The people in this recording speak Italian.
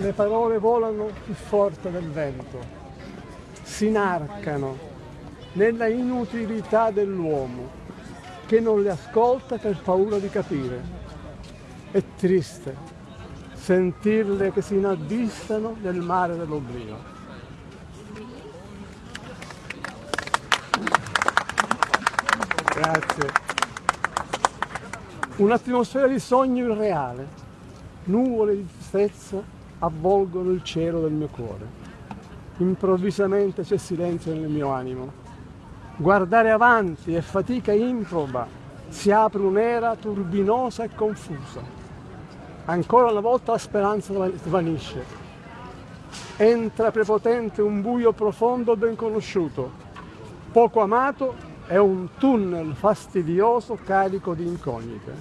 Le parole volano più forte del vento, si inarcano nella inutilità dell'uomo che non le ascolta per paura di capire. È triste sentirle che si inabissano nel mare dell'oblio. Grazie. Un'atmosfera di sogno irreale, nuvole di tristezza avvolgono il cielo del mio cuore. Improvvisamente c'è silenzio nel mio animo. Guardare avanti è fatica improba, si apre un'era turbinosa e confusa. Ancora una volta la speranza svanisce. Entra prepotente un buio profondo ben conosciuto, poco amato è un tunnel fastidioso carico di incognite.